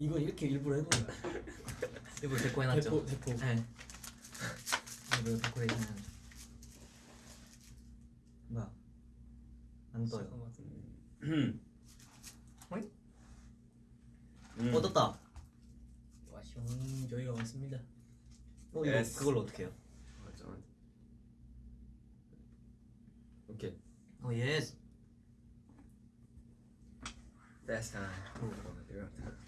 이거 이렇게 일부러 해본 거야. 일부러 데코 해놨죠. 대포 대포. 네. 일부러 데코레이션은 뭐야? 안 떠요. 음. 음. 어 떴다. 와, 형 저희가 왔습니다. 어 이거 Yes. 그걸로 어떻게 해요? 맞아. 오케이. 어 예스. Time. 오케이.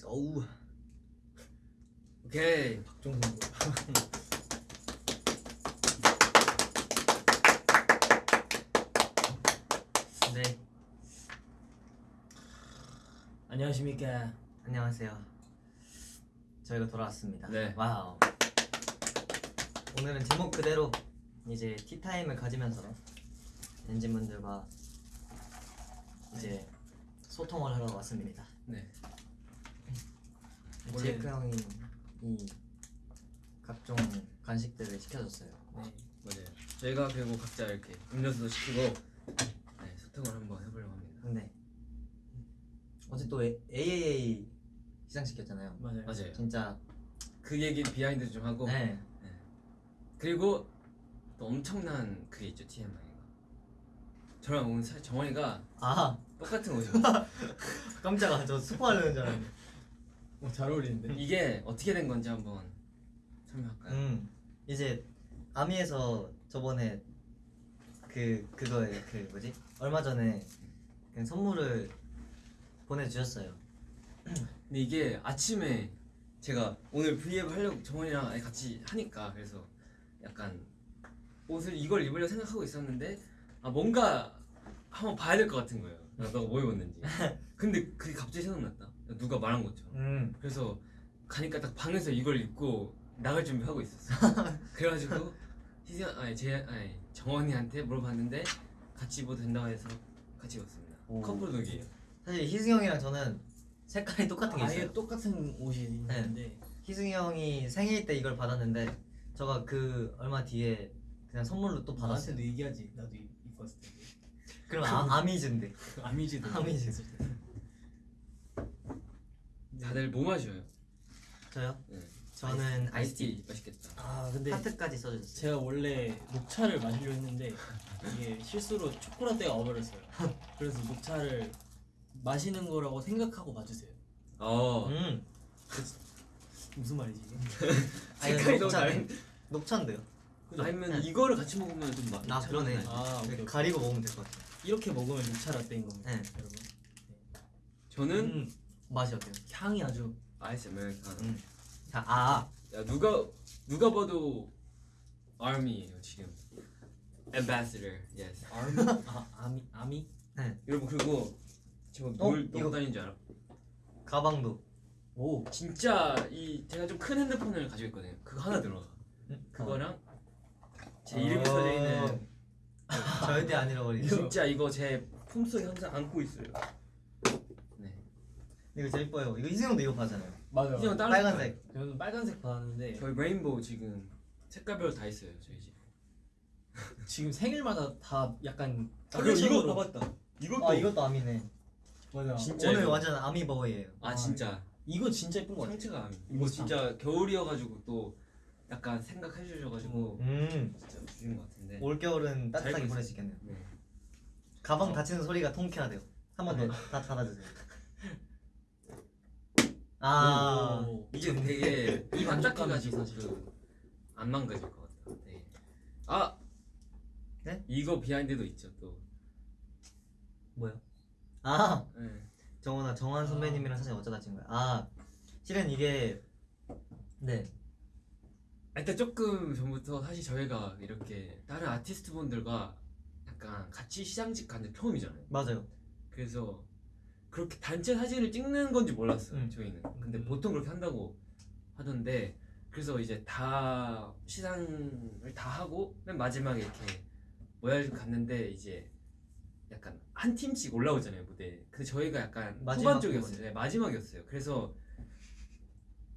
Go. 오케이. 박종선. 네. 안녕하십니까. 안녕하세요. 저희가 돌아왔습니다. 네. 와우. 오늘은 제목 그대로 이제 티타임을 가지면서 엔진분들과 이제 소통을 하러 왔습니다. 네. 제이크 형이 이 각종 간식들을 시켜줬어요. 네. 맞아요. 저희가 그리고 각자 이렇게 음료수도 시키고 네, 소통을 한번 해보려고 합니다. 근데 어제 또 AAA 시상시켰잖아요. 맞아요. 맞아요. 진짜 그 얘기 behind 좀 하고 네. 그리고 또 엄청난 그게 있죠 TMI가. 저랑 오늘 정원이가 아 똑같은 옷이었어요. 깜짝아 저 스포하려는 줄 알았는데. 어, 잘 어울리는데. 이게 어떻게 된 건지 한번 설명할까요? 음 이제 아미에서 저번에 그 그거에 그 뭐지 얼마 전에 그 선물을 보내주셨어요. 근데 이게 아침에 제가 오늘 브이앱 하려고 정원이랑 같이 하니까 그래서 약간 옷을 이걸 입으려 생각하고 있었는데 아 뭔가 한번 봐야 될 것 같은 거예요. 너가 뭐 입었는지. 근데 그게 갑자기 생각났다. 누가 말한 것처럼. 음 그래서 가니까 딱 방에서 이걸 입고 나갈 준비하고 있었어. 그래가지고 희승 아니 제 아니 정원이한테 물어봤는데 같이 입어도 된다고 해서 같이 입었습니다. 오. couple look이에요. 사실 희승이 형이랑 저는 색깔이 똑같은 게 있어요. 아예 똑같은 옷이 있는데 희승이 형이 생일 때 이걸 받았는데 저가 그 얼마 뒤에 그냥 선물로 또 받았어요. 나한테도 얘기하지. 나도 입- 입고 왔을 텐데. 그럼 아, 아미즈인데. 그 아미즈도. 아미즈. 다들 뭐 마셔요? 저요? 네. 저는 아이스티 아이스티 맛있겠다. 아 근데 하트까지 써주셨어요. 제가 원래 녹차를 마시려 했는데 이게 실수로 초코라떼가 와버렸어요. 그래서 녹차를 마시는 거라고 생각하고 봐주세요. 어. 음. 무슨 말이지? 아니, 색깔이 너무. 다른데? 녹차인데요. 그죠? 아니면 네. 이거를 같이 먹으면 좀 맛. 아, 그러네. 아 오케이, 오케이. 가리고 먹으면 될 것 같아요. 이렇게 먹으면 녹차 라떼인 겁니다, 네. 여러분. 저는 음, 맛이 어때요? 향이 아주 아이스 아메리카노. 음. 자, 아, 야 누가 누가 봐도 아미예요 지금. Ambassador, yes. 아미 아 아미 아미 여러분 그리고 제가 어? 뭘 이거- 넣고 다니는 줄 알아? 가방도. 오 진짜 이 제가 좀 큰 핸드폰을 가지고 있거든요. 그거 하나 들어가. 음, 그거랑 제 어. 이름이 써져 있는 절대 안 잃어버리고. 진짜 이거 제 품속에 항상 안고 있어요. 네. 이거 제일 이뻐요. 이거 희승 형도 이거 봐잖아요. 맞아요. 다른 빨간색. 저는 빨간색 받았는데 저희 레인보우 지금 색깔별로 다 있어요 저희 집. 지금 생일마다 다 약간 아, 그리고 이거 봐봤다. 이것도 아, 이것도 아미네. 맞아. 진짜 오늘 이거. 완전 아미 버거예요. 아 진짜 이거 진짜 예쁜 거 같아. 상체가 아미. 이거 진짜 겨울이어가지고 또 약간 생각해 주셔가지고 음, 진짜 주신 것 같은데. 올 겨울은 따뜻하게 잘 보낼 수 있겠네요. 네. 가방 닫히는 소리가 통쾌하대요. 한 번 더 다 닫아주세요. 아, 오. 이게 되게 입안 만족감이지, 닦여가지고 사실. 그안 망가질 것 같아. 네. 아 네? 이거 비하인드도 있죠 또. 뭐요? 아, 네. 정원아, 정환 선배님이랑 사진 어쩌다 찍은 거야? 아, 실은 이게 네, 일단 조금 전부터 사실 저희가 이렇게 다른 아티스트 분들과 약간 같이 시상식 가는 게 처음이잖아요. 맞아요. 그래서 그렇게 단체 사진을 찍는 건지 몰랐어요 음. 저희는. 근데 음. 보통 그렇게 한다고 하던데 그래서 이제 다 시상을 다 하고 맨 마지막에 이렇게 모여서 갔는데 이제 약간 한 팀씩 올라오잖아요 무대. 근데 저희가 약간 마지막 후반 쪽이었어요. 네, 마지막이었어요. 그래서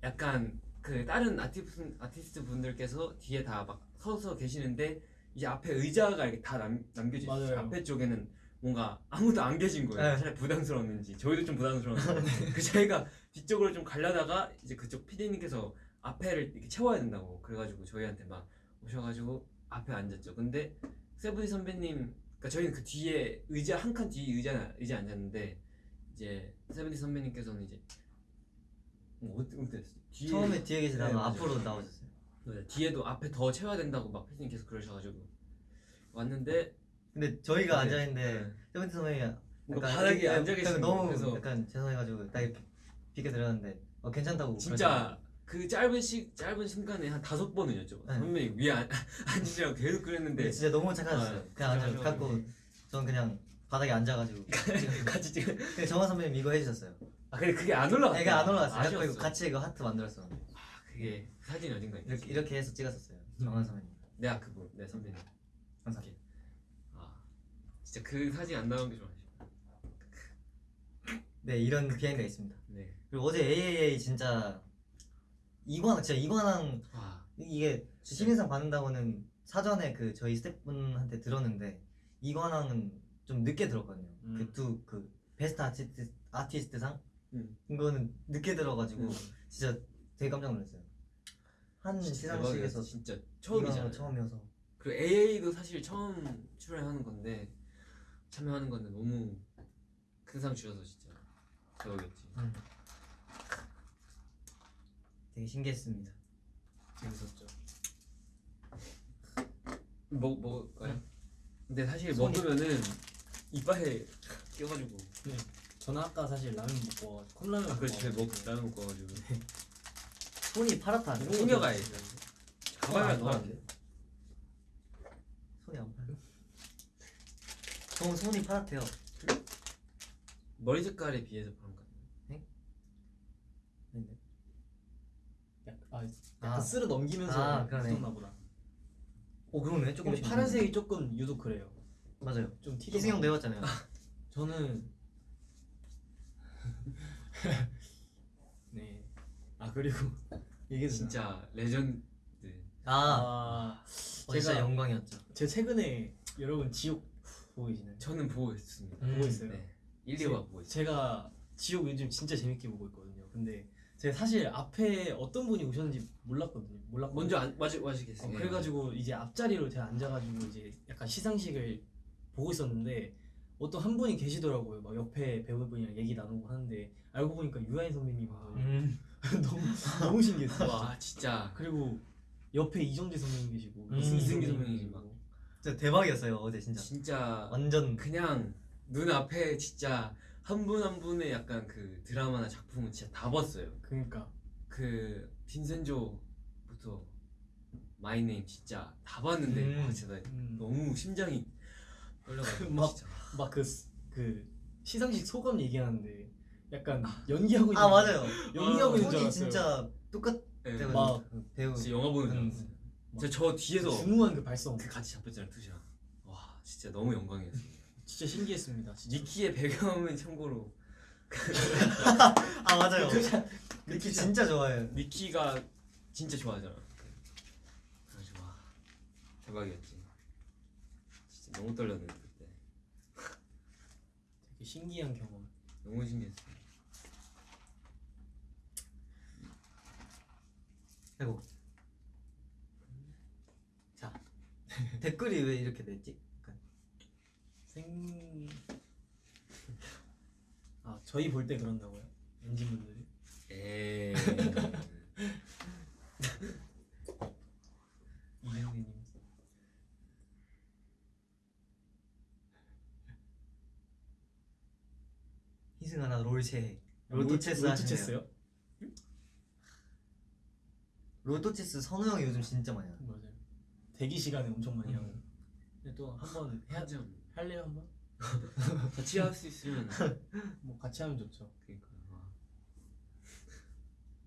약간 그 다른 아티스트, 아티스트 분들께서 뒤에 다 막 서서 계시는데 이제 앞에 의자가 이렇게 다 남, 남겨져 있어요. 앞에 쪽에는 뭔가 아무도 안 계신 거예요. 네. 차라리 부담스러웠는지 저희도 좀 부담스러웠는데 그 저희가 뒤쪽으로 좀 가려다가 이제 그쪽 PD님께서 앞에를 이렇게 채워야 된다고 그래가지고 저희한테 막 오셔가지고 앞에 앉았죠. 근데 세븐이 선배님, 그러니까 저희는 그 뒤에 의자 한 칸뒤 의자 의자 앉았는데 이제 세븐이 선배님께서는 이제 뭐 어떻게 뒤에 처음에 뒤에 계시다가 네. 앞으로 나오셨어요. 네, 뒤에도 앞에 더 채워야 된다고 막 PD님께서 그러셔가지고 왔는데 근데 저희가 네. 앉아 있는데 네. 세븐틴 선배님이 뭔가 약간 바닥에 이렇게 앉아 계시는 너무. 그래서 약간 죄송해가지고 딱 이렇게 비켜 드렸는데 어, 괜찮다고 진짜 그 짧은 시 짧은 순간에 한 다섯 번은 여쭤봐. 네. 선배님 위에 앉- 앉으시라고 계속 그랬는데 진짜 너무 착하셨어요. 아, 그냥 앉아 진짜 갖고 저는 그냥 바닥에 앉아가지고 같이 찍은. 근데 정원 선배님 이거 해주셨어요. 아 근데 그게 안 올라갔어. 애가 안 올라갔어요. 아쉬웠어. 이거 같이 이거 하트 만들었어. 아 그게 사진 어딘가. 이렇게 이렇게 해서 찍었었어요. 정원 선배님. 내가 그분 내 선배님. 감사합니다. 아 진짜 그 사진 안 나온 게 좀 아쉬워. 네 이런 비하인드가 있습니다. 네. 그리고 어제 AAA 진짜 이관 진짜 이관왕 아 이게 신인상 받는다고는 사전에 그 저희 스태프분한테 들었는데 이관왕은 좀 늦게 들었거든요. 음. 그두그 베스트 아티스트 아티스트상 음. 이거는 늦게 들어가지고 음. 진짜 되게 깜짝 놀랐어요. 한 진짜 시상식에서 대박이었어. 진짜 처음이잖아. 이관왕 처음이어서 그리고 AA도 사실 처음 출연하는 건데 참여하는 건데 너무 큰 상 주셔서 진짜 대박이었지. 음. 되게 신기했습니다. 재밌었죠. 먹 먹을까요? 근데 사실 네. 손이- 먹으면은 이빨에 껴가지고 저는 아까 사실 라면 먹고 컵라면 아 저희 먹 라면 먹고 와가지고 손이 파랗다. 챙겨가야 돼. 가방에 안 넣었는데 손이 안 파요. 저 손이 파랗대요. 머리 색깔에 비해서 그런 것 같아요. 근데 약, 아, 약간 아. 쓸어 넘기면서 아, 그러네. 묻었나 보다. 오 그러네 근데 조금씩. 파란색이 조금 유독 그래요. 맞아요. 좀 티도 희승 형도 나고. 해봤잖아요. 저는 네. 아 그리고 이게 진짜 레전드. 아, 아 어, 진짜 제가- 영광이었죠. 제가 최근에 여러분 지옥 보고 계시나요? 저는 보고 있습니다. 음. 보고 있어요. 네. 1, 2화 보고 있어요. 제가 지옥 요즘 진짜 재밌게 보고 있거든요. 근데 제가 사실 앞에 어떤 분이 오셨는지 몰랐거든요. 몰랐고 먼저 안 마시 어, 마시겠어요. 그래가지고 이제 앞자리로 제가 앉아가지고 이제 약간 시상식을 보고 있었는데 어떤 한 분이 계시더라고요. 막 옆에 배우분이랑 얘기 나누고 하는데 알고 보니까 유아인 선배님 음. 너무 너무 신기했어요. 와 진짜 그리고 옆에 이정재 선배님 계시고 음, 이승기 선배님 계시고 진짜 대박이었어요 어제 진짜. 진짜 완전 그냥 눈 앞에 진짜 한 분 한 분의 약간 그 드라마나 작품은 진짜 다 봤어요. 그러니까 그 빈센조부터 마이네임 진짜 다 봤는데 음. 와, 진짜 나 음, 너무 심장이 떨려가지고 막- 진짜 막그 그 시상식 소감 얘기하는데 약간 연기하고 있는 아 맞아요. 연기하고 있는 줄 톤이 알았어요. 진짜 똑같아요. 네, 막 배우. 진짜 영화 보는 줄 음. 알았어요. 저 뒤에서 중후한 그 발성 그 같이 잡혔잖아요 투시랑 와 진짜 너무 영광이었어요. 진짜 신기했습니다. 진짜. 니키의 배경은 참고로 아 맞아요. 니키 진짜 좋아해요. 니키가 진짜 좋아하잖아. 그래가지고 와 대박이었지. 진짜 너무 떨렸는데 그때 되게 신기한 경험. 너무 신기했어. 아이고. 자 댓글이 왜 이렇게 됐지? 생. 아 저희 볼 때 그런다고요? 엔진 분들이? 에이. 이승기님. 희승아 나 롤체. 롤토 롤토 체스 체스 롤토 하시네요. 체스요? 롤토 체스 선우 형이 요즘 진짜 많이. 맞아요. 대기 시간에 엄청 많이 하고. 음. 근데 또 한 번 해야 해야죠. 할래요 한번? 같이 할 수 있으면 뭐 같이 하면 좋죠. 그러니까 와.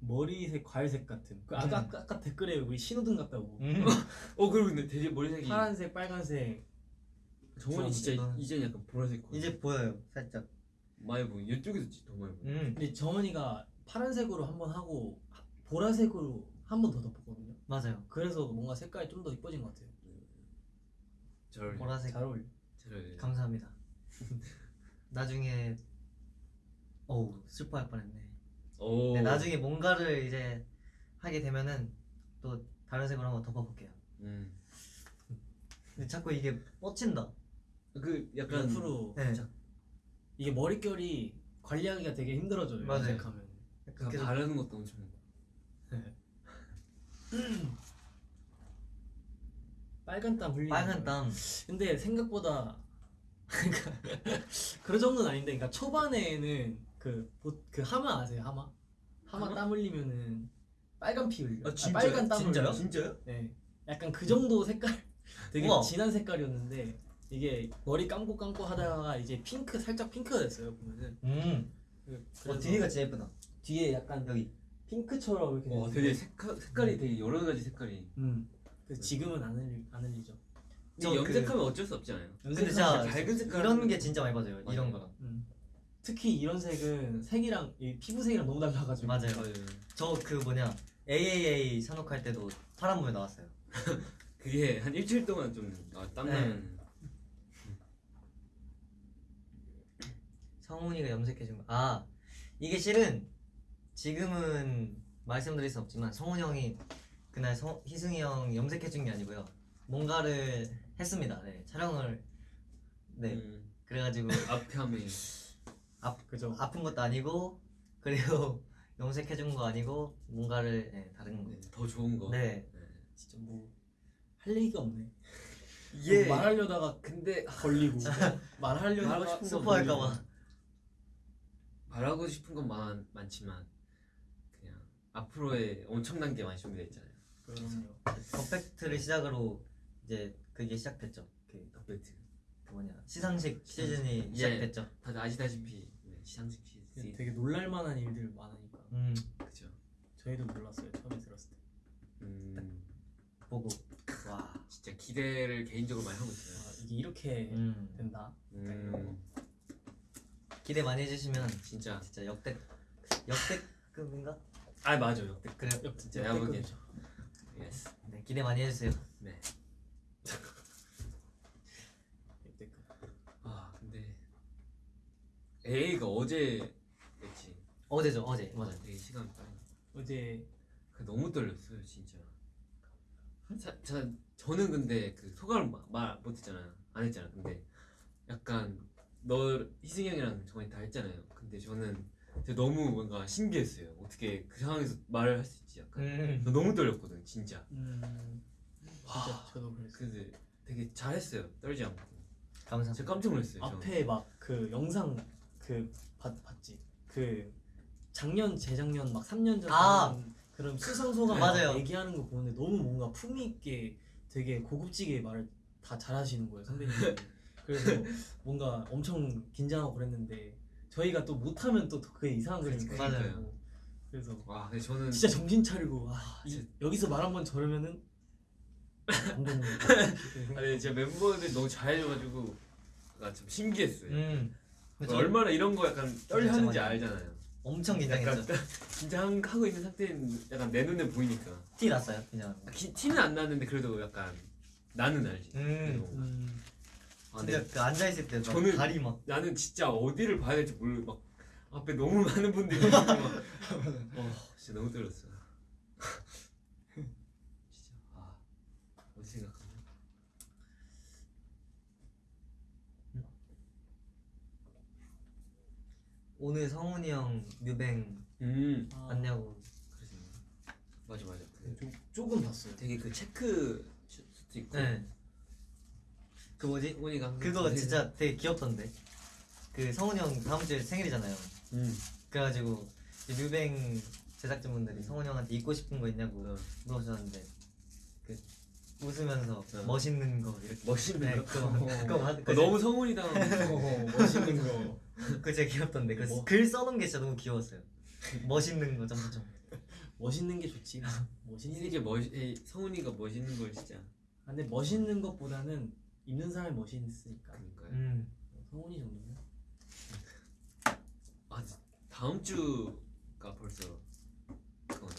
머리색 과일색 같은. 그 아까, 음. 아까 아까 댓글에 우리 신호등 같다고. 음. 어 그리고 근데 되게 머리색이 파란색, 빨간색. 정원이 진짜 좋아하는데, 이제는 약간 보라색 거 이제 보여요 살짝. 많이 보이 이쪽에서 진짜 더 많이 보이. 음 근데 정원이가 파란색으로 한번 하고 하- 보라색으로 한 번 더 덮었거든요. 맞아요. 그래서 뭔가 색깔이 좀 더 이뻐진 것 같아요. 잘 어울려. 보라색. 잘 어울려. 잘 어울려. 감사합니다. 나중에 어우 슬퍼할 뻔했네. 오. 네, 나중에 뭔가를 이제 하게 되면은 또 다른 색으로 한번 덮어볼게요. 음. 근데 자꾸 이게 뻗친다. 그 약간 옆으로 네. 살짝 이게 머릿결이 관리하기가 되게 힘들어져요. 맞아요. 염색하면. 약간 그 계속 바르는 것도 엄청. 빨간 땀 흘리는 빨간 거예요. 땀. 근데 생각보다 그런 정도는 아닌데 그러니까 초반에는 그, 보- 그 하마 아세요 하마? 하마 하마? 땀 흘리면은 빨간 피 흘려 아, 아, 진짜요? 빨간 땀 진짜요? 흘려 진짜요? 네 약간 그 정도 색깔 되게 우와. 진한 색깔이었는데 이게 머리 감고 감고 하다가 이제 핑크 살짝 핑크가 됐어요 보면은 음. 그- 어, 그래서 뒤가 진짜 예쁘다. 뒤에 약간 여기. 핑크처럼 이렇게 와 됐는데 되게 색깔 색깔이 되게 여러 가지 색깔이. 음 그래서 지금은 안 흘리 안 흘리죠 저 근데 그- 염색하면 어쩔 수 없잖아요. 근데 염색하면 진짜 밝은 색깔 이런 게 진짜 많이 맞아요. 맞아요. 이런 거랑. 음. 특히 이런 색은 색이랑 이 피부색이랑 너무 달라가지고 맞아요. 맞아요. 저 그 뭐냐 AAA 산옥할 때도 파란 물에 나왔어요. 그게 한 일주일 동안 좀 아, 땀나면 성훈이가 염색해준 거. 아 이게 실은 지금은 말씀드릴 수 없지만 성훈이 형이 그날 성, 희승이 형 염색해준 게 아니고요. 뭔가를 했습니다. 네 촬영을 네 음, 그래가지고 앞에 하면 그죠 아픈 것도 아니고 그리고 염색해준 거 아니고 뭔가를 네, 다른 거. 네, 더 좋은 거. 네. 네. 진짜 뭐 할 얘기가 없네 이게 뭐 말하려다가 근데 걸리고 말하려다가 말하고 싶은 거 스포할까봐. 말하고 싶은 건 많, 많지만 앞으로의 엄청난 게 많이 준비되어 있잖아요. 그럼요 퍼펙트를 시작으로 이제 그게 시작됐죠. 그, 덕배트. 그 뭐냐 시상식 시즌이 예. 시작됐죠. 다들 아시다시피 네, 시상식 시즌. 되게 놀랄만한 일들 많으니까 음 그죠. 저희도 몰랐어요 처음에 들었을 때 음, 보고 와. 진짜 기대를 개인적으로 많이 하고 있어요. 아, 이게 이렇게 음 된다 음, 기대 많이 해주시면 진짜. 진짜 역대 역대급인가? 아 맞아 역대. 그래요. 역- 진짜 내가 보기엔. Yes. 네 기대 많이 해주세요. 네. 역대급 아 근데 AA가 어제 했지. 어제죠 어제 맞아요. 되게 시간 빨리. 어제 그 너무 떨렸어요 진짜. 자, 자, 저는 근데 그 소감을 마- 말 못했잖아요. 안 했잖아. 근데 약간 너 희승이 형이랑 정원이 다 했잖아요. 근데 저는 너무 뭔가 신기했어요. 어떻게 그 상황에서 말을 할 수 있지 약간. 음저 너무 떨렸거든 진짜. 음 진짜 저도 그랬어요 근데 되게 잘했어요. 떨지 않고. 감사합니다. 진짜 깜짝 놀랐어요. 앞에 막 그 영상 그 봤, 봤지 그 작년 재작년 막 3년 전 아! 그런 수상 소감 맞아요. 막 얘기하는 거 보는데 너무 뭔가 품위 있게 되게 고급지게 말을 다 잘하시는 거예요 선배님 그래서 뭔가 엄청 긴장하고 그랬는데 저희가 또 못하면 또 그게 이상한 그림 그러니까요. 그리고 그래서 와 근데 저는 진짜 정신 차리고 아, 이- 여기서 말 한 번 저러면은 안 되는 아니 제가 멤버들 너무 잘해줘가지고 약간 좀 신기했어요. 음저 얼마나 이런 거 약간 떨려하는지 알잖아요. 엄청 긴장했죠. 긴장 하고 있는 상태는 약간 내 눈에 보이니까 티 났어요 긴장하는 거. 기- 티는 안 나는데 그래도 약간 나는 알지. 음. 아, 진짜 근데 그 앉아 있을 때 저는- 다리 막 나는 진짜 어디를 봐야 될지 모르 막 앞에 너무 많은 분들이 있고 막 어, 진짜 너무 떨렸어. 진짜 아 어디 생각하냐? 오늘 성훈이 형 뮤뱅 음 아, 봤냐고. 그래서 맞아 맞아. 그 좀, 조금 봤어요 되게 그 체크 슈트 있고. 네. 그 뭐지? 후니가 항상 그거 진짜 되게 귀엽던데. 그 성훈이 형 다음 주에 생일이잖아요. 음. 그래가지고 뮤뱅 제작진분들이 성훈이 형한테 입고 싶은 거 있냐고 어. 물어보셨는데 그 웃으면서 어. 멋있는 거 이렇게 멋있는 네, 거. 그거 어. 그거 받- 어, 너무 성훈이다. 어, 멋있는 거 그거 진짜 귀엽던데 그 뭐? 글 써놓은 게 진짜 너무 귀여웠어요. 멋있는 거 점점. 멋있는 게 좋지 멋있는 게 이게 멋이 성훈이가 멋있는 걸 진짜. 아, 근데 멋있는 것보다는 입는 사람이 멋있으니까 그러니까요. 음. 성훈이 정도면 아 다음 주가 벌써 그거네.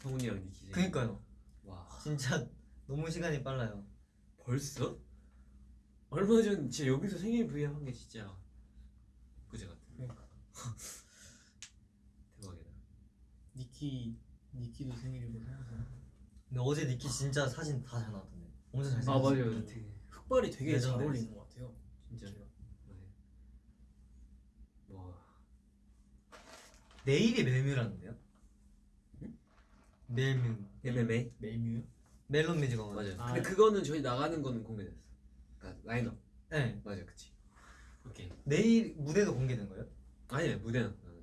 성훈이랑 니키. 그니까요. 와 진짜 너무 시간이 빨라요. 벌써? 얼마 전 진짜 여기서 생일 브이앱 한게 진짜 그제 같은. 그러니까. 대박이다. 니키 니키도 생일이고 생각나. 근데 어제 니키 진짜 사진 다 잘 나왔던데. 엄청 잘아 생겼어. 맞아요. 되게 흑발이 되게 잘 레전드. 어울리는 것 같아요. 진짜. 네. 와. 내일이 멜뮤라는데요? 멜뮤. MMA 멜뮤? 멜론 뮤직 어워드. 맞아요. 아. 근데 그거는 저희 나가는 거는 공개됐어. 그러니까 라인업 네. 맞아, 그치. 오케이. 내일 무대도 공개된 거예요? 아니야 무대는 나는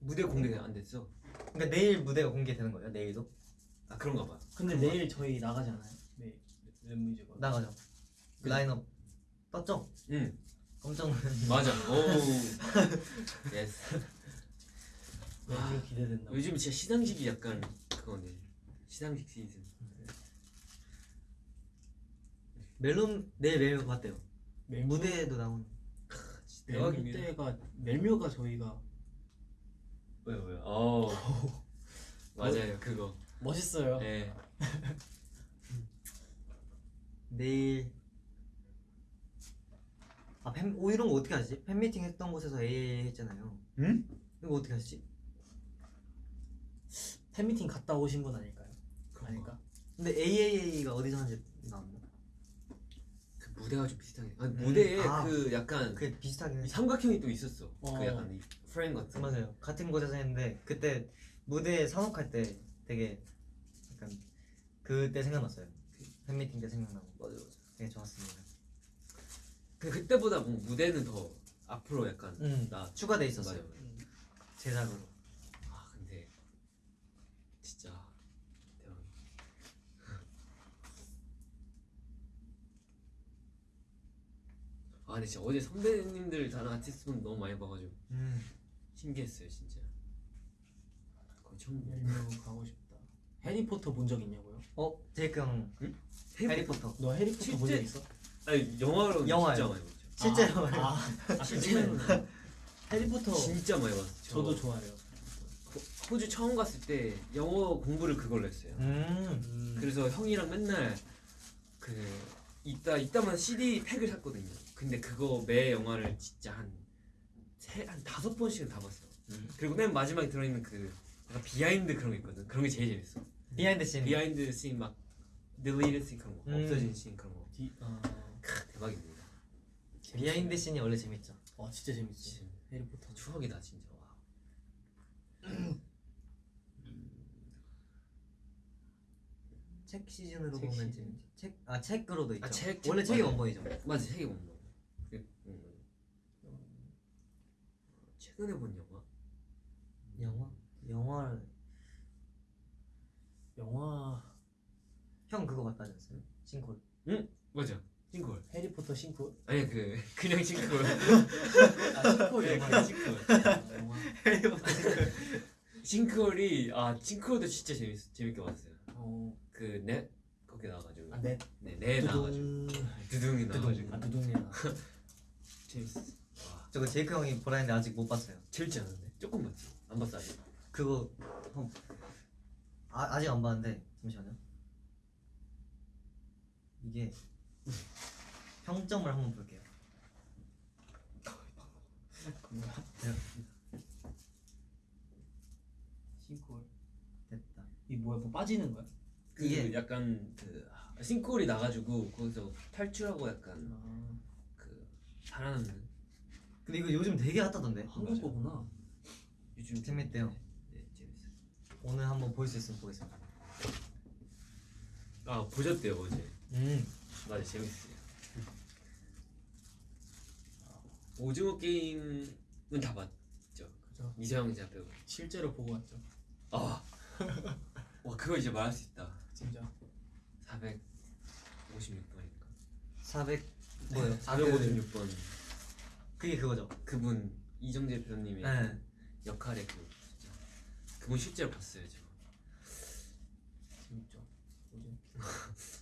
무대 공개가 안 됐어. 그러니까 내일 무대가 공개되는 거예요? 내일도? 아 그런가 봐. 근데 내일 저희 나가잖아요. 네. 멜뮤지가. 나가죠. 그 라인업 떴죠? 응 깜짝 놀랐네. 맞아. 오. Yes. 멜뮤 기대된다. 요즘 진짜 시상식이 약간 그거네. 시상식 시즌. 멜론 내일 멜뮤 봤대요. 멜뮤 무대에도 나오는. 진짜 멜뮤 대박입니다. 때가 멜뮤가 저희가 왜요 왜요? 어. 맞아요 그거. 멋있어요. 네. 내일 아 팬, 오 이런 거 어떻게 하지? 팬미팅 했던 곳에서 AA 했잖아요. 응? 이거 어떻게 하시지? 팬미팅 갔다 오신 분 아닐까요? 아닐까? 근데 AAA가 어디서 하는지 나왔나? 그 무대가 좀 비슷하게. 아 무대에 아. 그 약간 그게 비슷하긴 해. 삼각형이 또 있었어. 어. 그 약간 이 프레임 같은. 맞아요. 같은 곳에서 했는데 그때 무대 산업할 때 되게 약간 그때 생각났어요. 팬미팅 때 생각나고 맞아 맞아. 되게 좋았습니다. 근데 그때보다 뭐 무대는 더 앞으로 약간 음, 나 추가돼. 있었어요. 맞아. 음. 제작으로. 아 근데 진짜 대박. 아 근데 진짜 어제 선배님들 다른 아티스트분 너무 많이 봐가지고 음. 신기했어요 진짜. 거의 처음 봐. 멜뮤 가고 싶다. 해리포터 본 적 있냐고요? 어 제이크 형 해리포터 너 해리포터 본적 실제- 있어? 아니 영화로 영화요. 진짜 많이 봤죠. 실제로 아, 아, 아 실제로 해리포터 진짜 많이 봤어. 저도 좋아해요. 호- 호주 처음 갔을 때 영어 공부를 그걸로 했어요. 음. 음. 그래서 형이랑 맨날 그 이따 이따만 CD 팩을 샀거든요. 근데 그거 매 영화를 진짜 한 세 한 다섯 번씩은 다 봤어. 음. 그리고 맨 마지막에 들어있는 그 약간 behind 그런 거 있거든. 그런 게 제일 재밌어. behind scene. behind scene 막 deleted scene 그런 거, 음. 없어진 씬 그런 거. 디, 아, 크, 대박입니다. behind scene이 원래 재밌죠. 와 진짜 재밌어. 진짜 해리포터. 추억이다 진짜. 와. 책 시즌으로 책 보면 시즌. 재밌지. 책, 아 책으로도 있죠. 아, 책, 원래 책 책이. 원본이죠. 맞아 책이 못 먹어. 그, 음. 최근에 본? 영화? 영화를 영화 형 그거 봤다 하지 않았어요? 싱콜. 맞아. 싱콜. 해리포터 싱크. 아니 그 그냥 싱콜. 아 싱크 네, 영화. 그냥 싱콜. 아, 영화. 싱크홀이 아 싱크홀도 진짜 재밌 재밌게 봤어요. 어, 그넷 거기 나와가지고 아 넷. 네 네 나와가지고 두둥이 나와가지고 아 두둥이야. 재밌어. 와 저거 제이크 형이 보라 했는데 아직 못 봤어요. 재밌지 않은데 조금 봤지. 안 봤어 아직. 그거 형 아, 아직 안 봤는데 잠시만요. 이게 평점을 한번 볼게요. 뭐야? 싱크. 됐다. 이 뭐야 뭐 빠지는 거야? 그 이게- 약간 그 싱크홀이 나가지고 거기서 탈출하고 약간 아, 그 살아남는 근데 이거 요즘 되게 핫하던데. 한국 맞아. 거구나. 요즘 재밌대요. 네 재밌어. 오늘 한번 볼 수 있으면 보겠습니다. 아 보셨대요 어제. 음. 맞아 재밌어요. 오징어 게임은 다 봤죠. 그죠. 이서영 제가 배우. 실제로 보고 왔죠. 아, 와 그거 이제 말할 수 있다. 진짜. 456번인가? 400 뭐요? 456번 그게 그거죠. 그분 이정재 배우님의 네. 역할의 그 진짜 그분 실제로 봤어요 저. 재밌죠. 요즘.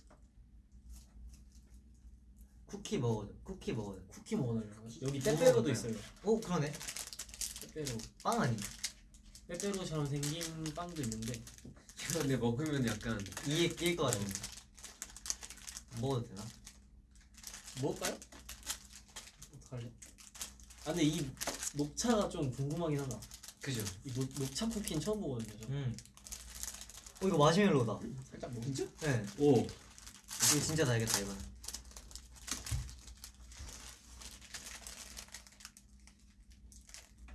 쿠키 먹어죠. 쿠키 먹어죠. 쿠키 먹어달라고. 여기 뭐 빼빼로도? 있어요. 오 그러네. 빼빼로. 빵 아니? 빼빼로처럼 생긴 빵도 있는데 근데 먹으면 약간 이에 낄것 같은데. 먹어도 되나? 먹을까요? 어떡할래? 아 근데 이 녹차가 좀 궁금하긴 하다. 그죠? 이 녹, 녹차 쿠키는 처음 보거든요. 저. 음. 어 이거 마시멜로다. 살짝 먹. 진짜? 네. 오. 이거 진짜 달겠다 이거.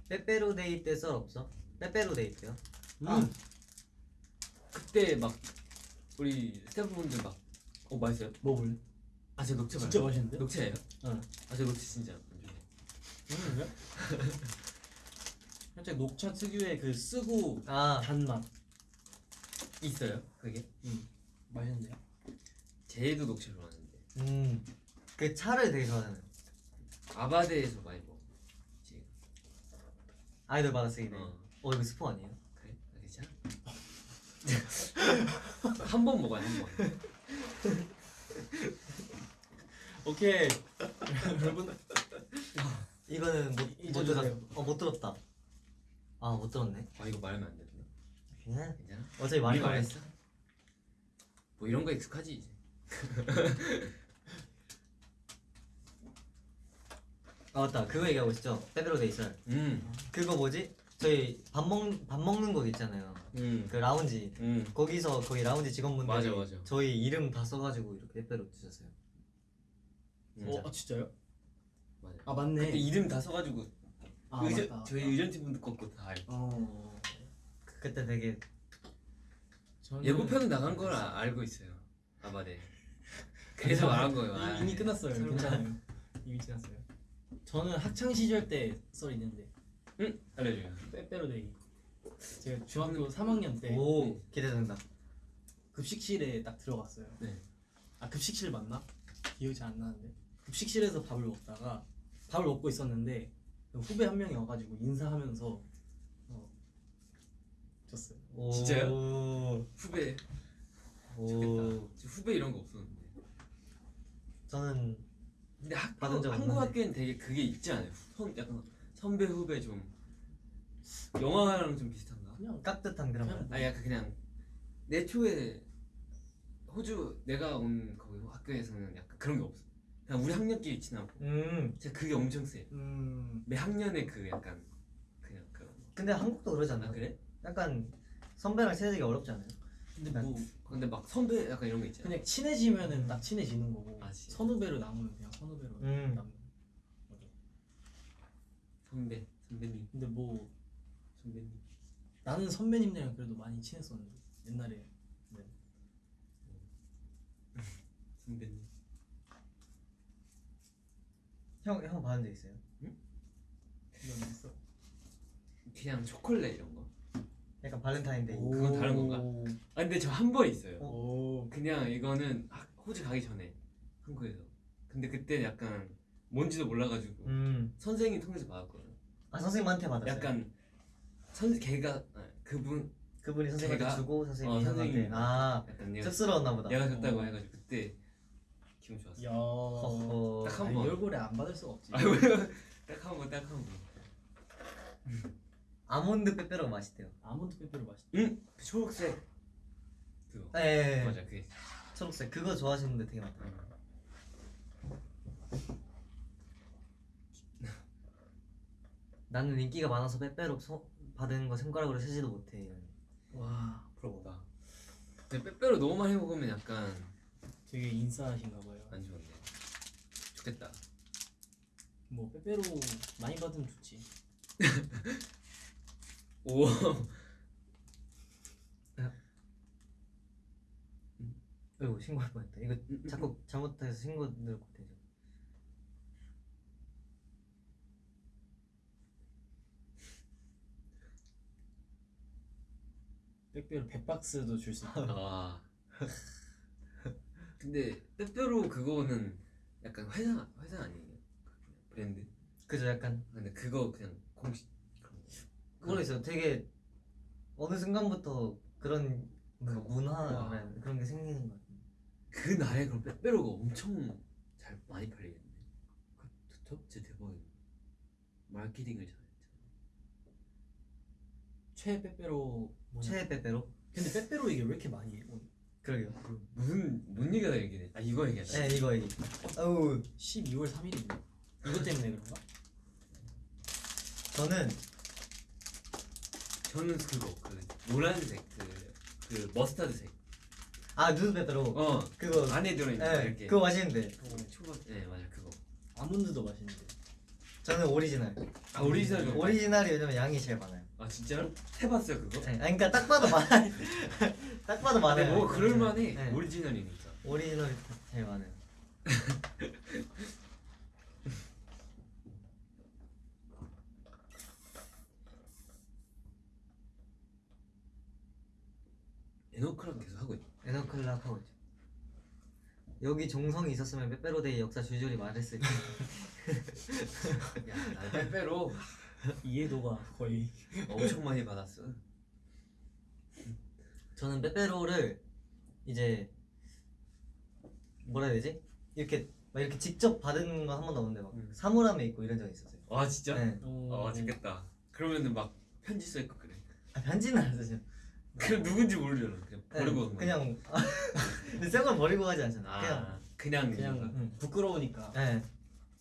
빼빼로데이 때 썰 없어? 빼빼로데이 때요? 음. 그때 막 우리 스태프분들 막 어 맛있어요? 먹을래? 아저 녹차 진짜 말고. 맛있는데? 녹차예요? 응. 아저 녹차 진짜 안 좋아해. 음, 살짝 녹차 특유의 그 쓰고 아 단맛. 있어요? 그게? 맛있는데요? 제이도 녹차 좋아하는데 음. 그 차를 되게 좋아하잖아요. 아바데에서 많이 먹어. 아이돌 받아쓰기네. 어. 어 이거 스포 아니에요? 그래? 아, 괜찮아? 한 번 먹어요 한 번. 오케이. 여러분 이거는 못, 이- 못. 들었. 어못 들었다. 아 못 들었네. 아 이거 말하면 안 되나? 그냥 괜찮아? 어차피 많이. 말했어? 뭐 이런 거 익숙하지 이제. 아 맞다 그거 얘기하고 있죠. 빼빼로 데이 썰. 음. 그거 뭐지? 저희 밥 먹 밥 먹는 곳 있잖아요. 음. 그 라운지. 음. 거기서 거기 라운지 직원분들이 맞아, 맞아. 저희 이름 다 써가지고 이렇게 빼빼로 주셨어요. 음. 어 아, 진짜요? 맞아. 아 맞네. 그때 이름 다 써가지고 아 의전, 맞다. 저희 의전팀 분들 것도 다 알고. 어. 그- 그때 되게 저는 예고편은 나간 걸 아- 알고 있어요. 아바데. 그래서 말한 거예요. 아, 이- 이미 끝났어요. 괜찮아요. 이미 지났어요. 저는 학창 시절 때 썰 있는데 응 알려줘요. 빼빼로데이. 제가 중학교 3학년 때 오 기대된다. 급식실에 딱 들어갔어요. 네. 아 급식실 맞나? 기억이 잘 안 나는데 급식실에서 밥을 먹다가 밥을 먹고 있었는데 후배 한 명이 와가지고 인사하면서 어, 줬어요. 오. 진짜요? 후배 오. 좋겠다. 후배 이런 거 없었는데. 저는 근데 학교 받은 적 한국 없는데. 학교엔 되게 그게 있지 않아요? 선 약간 선배 후배 좀 영화랑 좀 비슷한가? 그냥 깍듯한 그런 말. 아 약간 그냥 내 초에 호주 내가 온 거기 학교에서는 약간 그런 게 없어. 그냥 우리 학년끼리 친하고. 음. 제가 그게 엄청 세. 음 매 학년에 그 약간 그냥 그런. 거. 근데 한국도 그러지 않나요? 아 그래? 약간 선배랑 친해지기 어렵지 않아요? 근데 뭐 근데 막 선배 약간 이런 거 있잖아. 그냥 친해지면은 딱 친해지는 거고 아, 진짜? 선후배로 남으면 그냥 선후배로 음. 남는. 맞아. 선배 선배님 근데 뭐 선배님. 나는 선배님들이랑 그래도 많이 친했었는데 옛날에 네. 선배님. 형, 형 받은 적 있어요? 그런 게 있어. 그냥 초콜릿 이런 거. 약간 발렌타인데이. 오. 그건 다른 건가? 아 근데 저 한 번 있어요. 오. 그냥 이거는 학- 호주 가기 전에 한국에서. 근데 그때 약간 뭔지도 몰라가지고 음. 선생님 통해서 받았거든. 아 선생님한테 받았어요. 약간 선 걔가 아, 그분 그분이 선생님한테 걔가- 주고 선생님이 어. 선생님이 아 약간 내가 쑥스러웠나 보다. 내가 줬다고 어. 해가지고 그때 기분 좋았어. 야. 허허. 딱한 아니, 번. 이 얼굴에 안 받을 수가 없지. 아? 딱한 번, 딱 한 번. 아몬드 빼빼로가 맛있대요. 아몬드 빼빼로 맛있다. 응? 그 초록색 그거. 네. 맞아 그게. 초록색 그거 좋아하시는 분들 되게 많다. 나는 인기가 많아서 빼빼로 소, 받은 거 손가락으로 세지도 못해. 와, 부러워다. 근데 빼빼로 너무 많이 먹으면 약간 되게 인싸하신가 봐요. 안 좋은데. 좋겠다. 뭐 빼빼로 많이 받으면 좋지. 오. 어이구 신고할 뻔했다. 이거 자꾸 잘못해서 신고 들고 되죠. 빼빼로 100박스도 줄 수 있다. 아. 근데 빼빼로 그거는 약간 회사 회사 아니에요? 브랜드. 그죠 약간 근데 그거 그냥 공식. 모르겠어요. 되게 어느 순간부터 그런 뭔가 그- 문화 와. 그런 게 생기는 것 같아요. 그 날에 그럼 빼빼로가 엄청 잘 많이 팔리겠네. 그렇죠? 진짜 대박이네. 마케팅을 잘했잖아. 최 빼빼로? 최애 빼빼로? 근데 빼빼로 이게 왜 이렇게 많이 해? 그러게요. 무슨 뭔 얘기가 얘기해? 아 이거 얘기하지. 네 이거 얘기. 아우 12월 3일인데 이것 때문에 그런가? 저는 저는 그거 그 노란색 그, 그 머스타드색. 아 누드 베드로 어 그거 안에 들어있는 거 네 이렇게. 그거 맛있는데 초밥 네 맞아 그거. 아몬드도 맛있는데 저는 오리지널. 아 오리지널 그거. 오리지널이 왜냐면 양이 제일 많아요. 아 진짜로? 해봤어요 그거? 네, 아니 그러니까 딱 봐도 많아. 딱 봐도 많아요. 뭐 그럴만해. 네. 오리지널이니까. 오리지널이 제일 많아요. EN-O'CLOCK 계속 하고 있. EN-O'CLOCK 하고 있죠. 여기 종성이 있었으면 빼빼로데이 역사 줄줄이 말했을 텐데. 야 나 빼빼로 이해도가 거의 엄청 많이 받았어. 저는 빼빼로를 이제 뭐라 해야 되지? 이렇게 막 이렇게 직접 받은 거한 번도 없는데 막 음. 사물함에 있고 이런 적이 있었어요. 아 진짜? 네. 아 재밌겠다. 그러면은 막 편지 써 있고 그래. 아, 편지는 안 쓰죠. 그 누군지 모르잖아. 그냥 버리고 네, 간 거야. 그냥 새걸 버리고 가지 않잖아. 아 그냥 그냥 그냥 음. 부끄러우니까 네.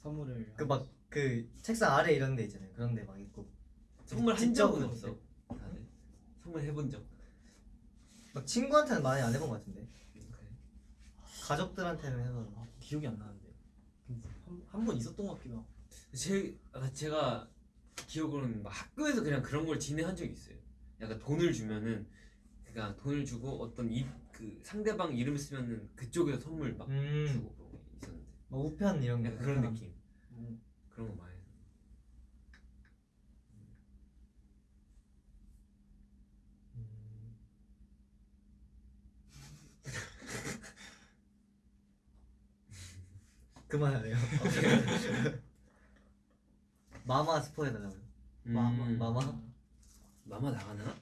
선물을 그막그 책상 아래 이런 데 있잖아요. 그런 데 막 있고 선물 한 적은. 없어. 다들 선물 해본 적. 막 친구한테는 많이 안 해본 것 같은데 가족들한테는 해서 아, 기억이 안 나는데 한번 있었던 것 같기도 하고 제 아, 제가 기억으로는 막 학교에서 그냥 그런 걸 진행한 적이 있어요. 약간 돈을 주면은 그러니까 돈을 주고 어떤 이 그 상대방 이름 쓰면은 그쪽에서 선물 막 음. 주고 그런 게 있었는데 막 우편 이런 거 약간 그런 느낌 음, 그런 거 많이. 음. 그만하래요. 마마 스포 해달라고요. 마마 음. 마마 마마 나가나?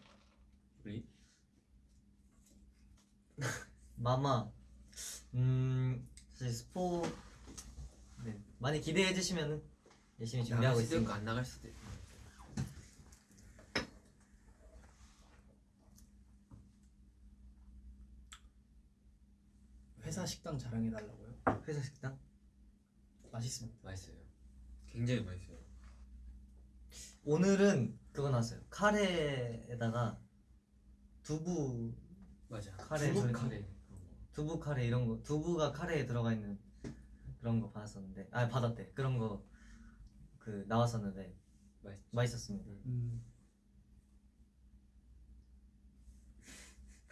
우리 마마. 음 사실 스포 네 많이 기대해 주시면은 열심히 준비하고 있습니다. 안 나갈 수도 있고. 회사 식당 자랑해 달라고요 회사 식당? 맛있습니다 맛있어요. 굉장히 맛있어요. 오늘은 그거 나왔어요. 카레에다가 두부 맞아. 카레 두부 카레 그런 거. 두부 카레 이런 거 두부가 카레에 들어가 있는 그런 거 받았었는데 아 받았대 그런 거 그 나왔었는데 맛있. 맛있었습니다. 음,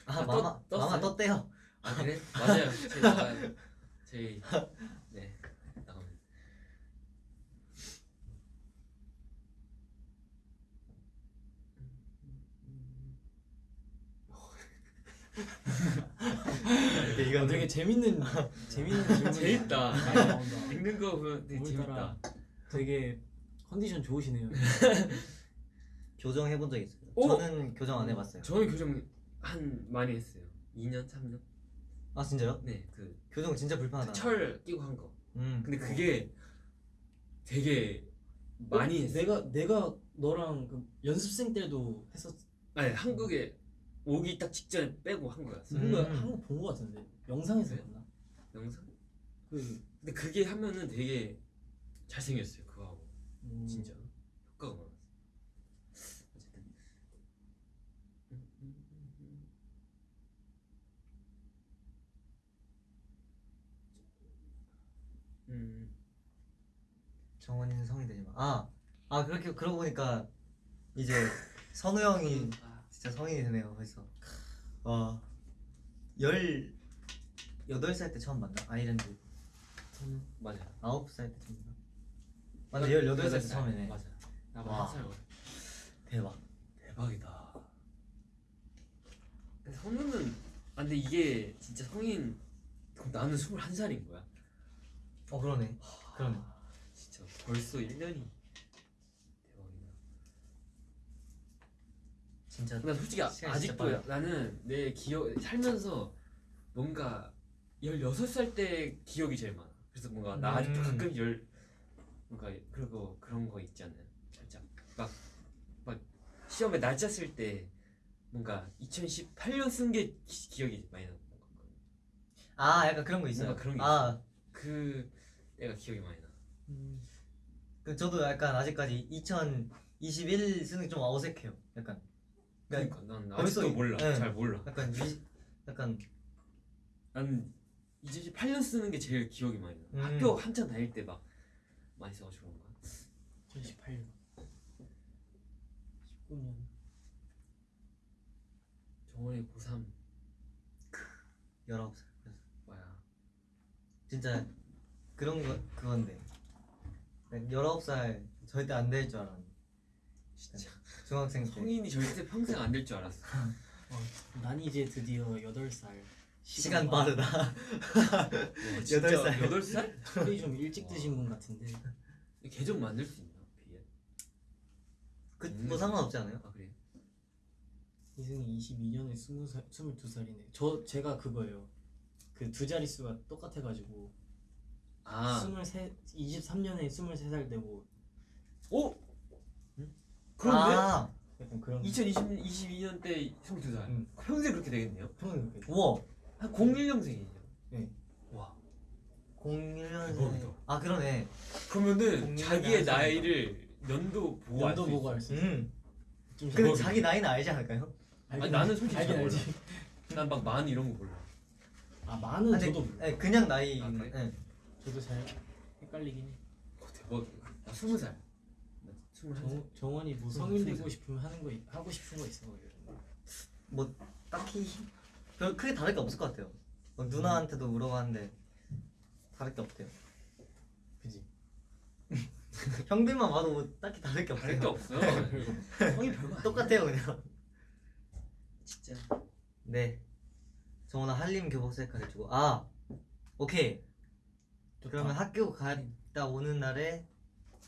아 아, 마마 떴- 마마 떴어요? 떴대요. 아 그래? 맞아요. 저희 나가요. 저희 네 나갑니다. 이건 아, 되게 재밌는 재밌는 질문이 재밌다. 읽는 거 보면 되게 재밌다. 되게 컨디션 좋으시네요 교정 해본 적 있어요. 오! 저는 교정 안 해봤어요. 저는 교정 한 많이 했어요. 2년, 3년. 아 진짜요? 네, 그 교정 진짜 불편하다. 철 끼고 한 거. 음. 근데 그게 되게 많이 어, 했어. 내가 내가 너랑 그 연습생 때도 했었 아니 한국에 오기 딱 직전에 빼고 한 거였어. 음. 한거 한거 본거 같은데 영상에서 네. 봤나? 영상. 그 근데 그게 하면은 되게 잘 생겼어요. 그거 하고 음, 진짜 효과가 많았어. 어쨌든. 음. 정원이는 성이 되지 마. 아, 아 그렇게 그러고 보니까 이제 선우 형이 아, 진짜 성인이 되네요 벌써. 와, 열 여덟 살때 처음 만나 아이랜드. 저는 맞아. 아홉 살때 처음 만나. 맞아, 열 여덟 살때 처음이네. 맞아. 와. 나보다 한살 어려. 대박. 대박이다. 근데 성우는 아 근데 이게 진짜 성인 그럼 나는 21살인 거야. 어 그러네. 그러네. 진짜 벌써 1년이 대박이다. 진짜. 나 솔직히 아, 아직도. 나는 내 기억 살면서 뭔가 16살 때 기억이 제일 많아. 그래서 뭔가 나 아직도 음. 가끔 열 뭔가 그리고 그런 거 있지 않나요? 살짝 막 막 시험에 날짜 쓸때 뭔가 2018년 쓴 게 기억이 많이 나는 것 같거든. 아 약간 그런 거 있어요. 뭔가 그런 게 아, 그 애가 기억이 많이 나. 음, 그 저도 약간 아직까지 2021 쓰는 게 좀 어색해요. 약간 그러니까 난 아직도 이- 몰라. 네. 잘 몰라. 약간 위, 약간 나는 2018년 쓰는 게 제일 기억이 많이 나. 음. 학교 한창 다닐 때 막 많이 써가지고 그런가. 2018년 19년 정원이 고3 19살. 뭐야. 진짜 그런 거 그건데. 19살 절대 안 될 줄 알았는데. 진짜 중학생 때. 성인이 절대 평생 안 될 줄 알았어. 어, 난 이제 드디어 8살 시간 빠르다. 와, 진짜 여덟 살. 8살? 술이 좀 일찍 드신 분 같은데 계정 만들 수 있나? 비에? 그 음. 뭐 상관없지 않아요? 아 그래? 이승이 22년에 20살, 22살이네 저 제가 그거예요 그 두 자릿수가 똑같아가지고 아 23, 23년에 23살 되고 오? 그런데? 아, 약간 그런 2022년 때 22살 음. 평생 그렇게 되겠네요? 평생 그렇게 우와. 한 01년생이죠 네. 와 01년생. 대박이다. 아 그러네. 그러면은 자기의. 나이를 연도 보고 연도 알수 보고 있어 알수 있어 음. 좀 근데. 자기 나이는 알지 않을까요? 아니, 나는 솔직히 알긴 잘 몰라. 난막 만 이런 거 몰라 아 많은 아, 근데 저도 몰라. 네, 그냥 나이. 아, 그래? 네. 저도 잘 헷갈리긴 해 어, 나 20살 나 21살 정, 정원이 뭐 음, 성인 되고. 싶으면 하는 거 있- 하고 싶은 거 있어 뭐 딱히 별 크게 다를 게 없을 것 같아요. 뭐 누나한테도 물어봤는데 다를 게 없대요. 그지 형들만 봐도 뭐 딱히 다를 게 다를 게 없어요. 없어 형이 별거 똑같아요 그냥. 진짜 네. 저 오늘 한림 교복 셀카 해주고 아 오케이. 그러면 학교 갔다 오는 날에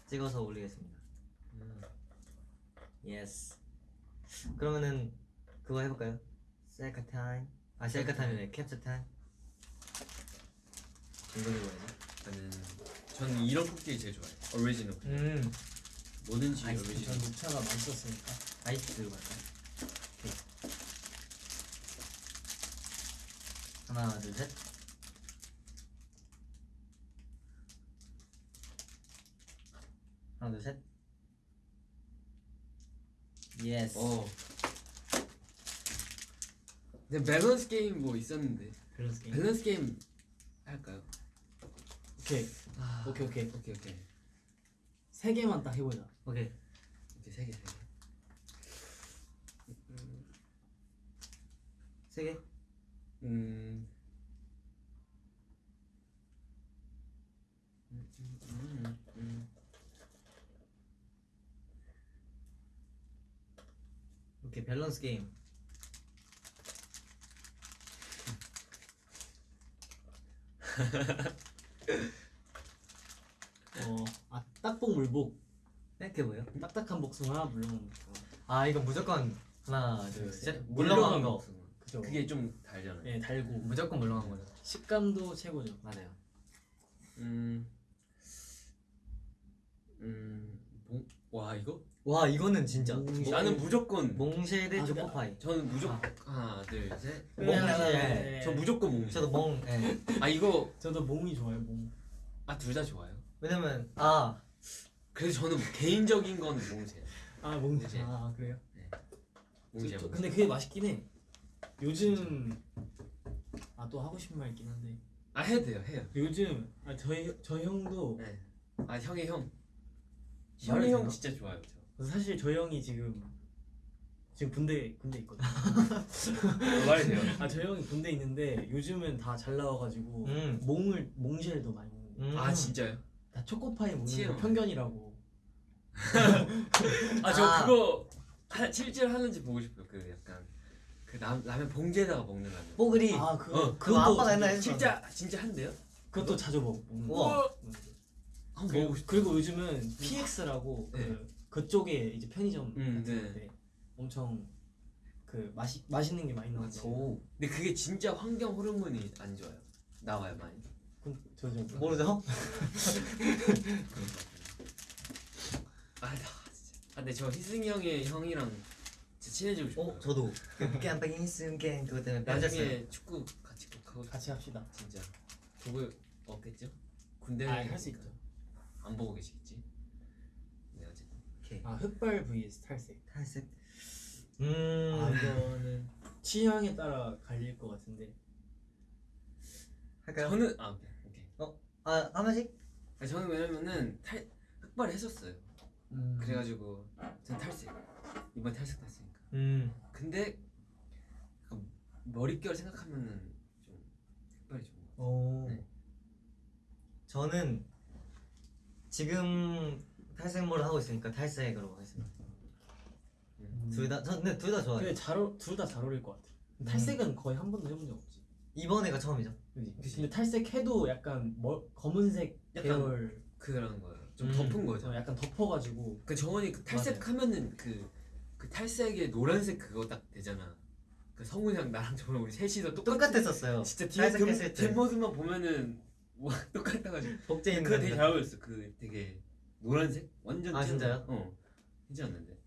찍어서 올리겠습니다. 음. Yes. 그러면은 그거 해볼까요? 셀카 타임. 아 셀카 타임이네. 캡처 타임. 이거 해봐야지. 저는 저는 이런 코끼리 제일 좋아해 오리지널 음. 뭐든지 아이스 전 오리지널 녹차가 맛있었으니까 아이스 들고 갈까요? 오케이. 하나 둘 셋. 하나 둘 셋. yes. 어 근데 밸런스 게임 뭐 있었는데 밸런스 게임 밸런스 게임 할까요? 오케이 아, 오케이 오케이 오케이 오케이 세 개만 딱 해보자 오케이. 이제 세개 세 개 세 개. 음. 음, 음, 음, 음. 오케이 밸런스 게임. 어 아 딱복 물복 네, 뭐예요? 딱딱한 복숭아 물렁한 복숭아 아 이건 무조건 하나 둘 셋. 셋. 물렁한 거. 그죠 그게 좀 달잖아요. 네 달고 무조건 물렁한 거죠. 식감도 최고죠 맞아요. 음. 음. 몽, 와 이거? 와 이거는 진짜. 몽- 몽- 나는 무조건 몽쉐 대 아, 초코파이. 저는 무조건 하나 둘 셋. 몽- 네. 저 무조건 몽. 저도 몽. 예. 아 이거 저도 몽이 좋아요 몽 아 둘 다 좋아요. 왜냐면 아 그래서 저는 개인적인 건 몽세. 아, 몽. 몽제. 아, 그래요? 몽세. 저- 저- 근데 그게 맛있긴 해. 요즘 아, 또 하고 싶은 말 있긴 한데. 아 해도 돼요 해요. 요즘 아, 저희 저 형도 네. 아 형의 형. 형의 형? 진짜 좋아요. 저. 사실 저 형이 지금 지금 군대 군대 있거든요. 어, 말해도 돼요. 아, 저 형이 군대 있는데 요즘은 다 잘 나와 가지고 음. 몽을 몽쉘 더 많이 먹는 거. 음. 아 진짜요? 다 초코파이 먹는 거. 편견이라고. 아저 아. 그거 하, 실제로 하는지 보고 싶어요. 그 약간 그 라, 라면 봉지에다가 먹는 라면. 뽀글이. 아, 그거 어, 그거 아빠가 옛날에 했어. 진짜 진짜 한대요? 그것도 자주 먹 먹는 거. 우와. 음. 한번 그리고, 먹고 싶. 그리고 요즘은 PX라고 네. 그 그쪽에 이제 편의점 음, 같은 네. 엄청 그 맛이 맛있는 게 많이 나와서 오. 근데 그게 진짜 환경 호르몬이 안 좋아요. 나와요 많이. 저저 모르죠? 아, 나 진짜. 아, 근데 저 희승이 형의 형이랑 진짜 친해지고 싶어요. 어 저도 그 깜빡이 순간 그것 때문에. 나중에 축구 같이 꼭 하고 같이 합시다. 진짜 보고 없겠죠? 군대 아, 할수 있죠. 안 보고 계시겠지? 네 어쨌든 오케이. 아, 흑발 vs 탈색. 탈색. 아, 음 이거는 취향에 따라 갈릴 것 같은데. 할까요? 저는 아 오케이 오케이 아 하나씩? 아니, 저는 왜냐면은 탈 흑발을 했었어요. 음. 그래가지고 전 탈색 이번 탈색 됐으니까. 음 근데 머릿결 생각하면은 좀 흑발이 좋은 거. 오. 네. 저는 지금 탈색모를 하고 있으니까 탈색으로 하겠습니다. 음. 둘 다, 저 근데 둘다 좋아요. 근데 잘둘 다 잘 어울릴 것 같아. 탈색은 거의 한 번도 해본 적 없지. 이번에가 처음이죠. 그치. 근데 탈색해도 약간 뭐, 검은색 약간 계열 그런 거예요. 좀 음. 덮은 거죠. 어, 약간 덮어가지고 그 정원이 그 탈색하면은 그, 그 탈색에 노란색 그거 딱 되잖아. 그 성훈이랑 나랑 정원 우리 셋이서 똑같이 똑같 았었어요. 진짜 뒤에 탈색했을 뒷, 때. 뒷모습만 보면은 와 똑같아가지고 복제 있는 그거 되게. 잘 어울렸어. 그 되게 노란색 완전 아, 진짜요? 어 괜찮았는데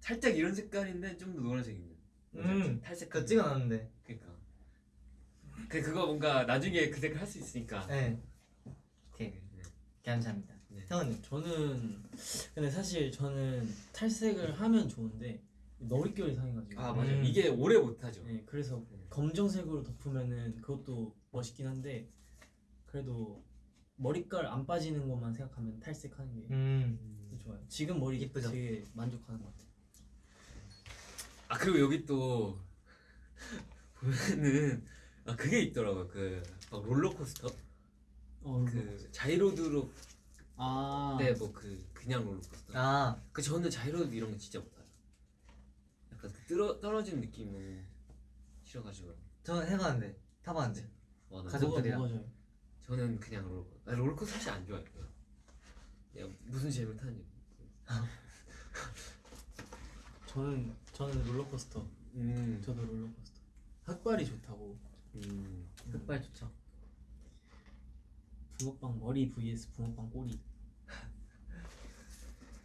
살짝 이런 색깔인데 좀 더 노란색 있는. 음, 탈색 그거 찍어놨는데. 그러니까 그 그거 뭔가 나중에 그 색깔 할 수 있으니까. 네. 오케이. 네. 감사합니다. 네. 태원님. 저는 근데 사실 저는 탈색을 하면 좋은데 머릿결이 상해가지고 아 맞아. 음. 요 이게 오래 못 하죠. 네, 그래서 네. 검정색으로 덮으면은 그것도 멋있긴 한데 그래도 머리깔 안 빠지는 것만 생각하면 탈색하는 게 음. 좋아요. 지금 머리 이쁘죠? 되게 만족하는 것 같아요. 아 그리고 여기 또 보면은 아 그게 있더라고요. 그 막 롤러코스터 어, 그 자이로드로 아, 때뭐 그 그냥 롤러코스터. 아, 그 저는 자이로드 이런 거 진짜 못해요. 약간 그 떨어 떨어지는 느낌 너무 싫어가지고. 저 해봤는데. 타봤는데. 와, 나 가족- 뭐가 가족들이랑. 저는 그냥 롤러 아, 롤러코스터 사실 안 좋아해요. 야, 무슨 재미를 타는지. 저는 저는 롤러코스터. 음. 저도 롤러코스터. 흑발이 좋다고. 음. 흑발 좋죠. 붕어빵 머리 vs 붕어빵 꼬리.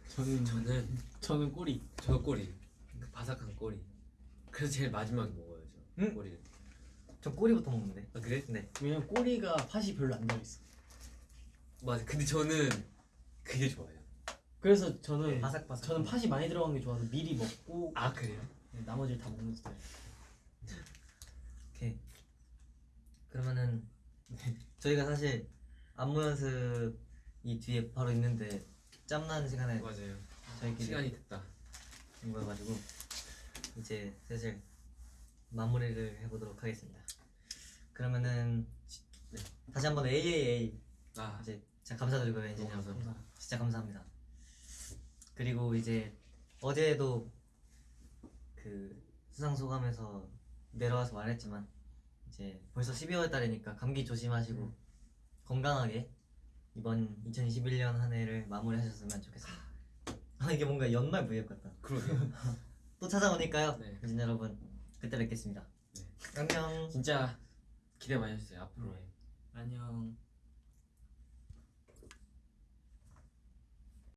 저는 저는 저는 꼬리. 저 꼬리 그 바삭한 꼬리 그래서 제일 마지막에 먹어요 저 응? 꼬리를 저 꼬리부터 먹는데. 아 그래? 네. 왜냐면 꼬리가 팥이 별로 안 달있어. 맞아 근데 저는 그게 좋아요 그래서 저는 바삭바삭. 저는 팥이 많이 들어간 게 좋아서 미리 먹고 아 그래요? 네, 나머지를 다 먹는 스타일. 오케이. 그러면은 저희가 사실 안무 연습 이 뒤에 바로 있는데 짬나는 시간에 맞아요 저희끼리 시간이 됐다 온 거여가지고 이제 슬슬 마무리를 해보도록 하겠습니다. 그러면은 네. 다시 한번 AAA 아 이제 진짜 감사드리고요 감사합니다. 감사합니다. 진짜 감사합니다. 그리고 이제 어제도 그 수상 소감에서 내려와서 말했지만 이제 벌써 12월 달이니까 감기 조심하시고 음. 건강하게 이번 2021년 한 해를 마무리하셨으면 좋겠습니다. 아 이게 뭔가 연말 브이앱 같다. 그러게요 또 찾아오니까요. 네. 엔진 여러분 그때 뵙겠습니다. 네. 안녕. 진짜 기대 많이 해주세요 앞으로의 안녕.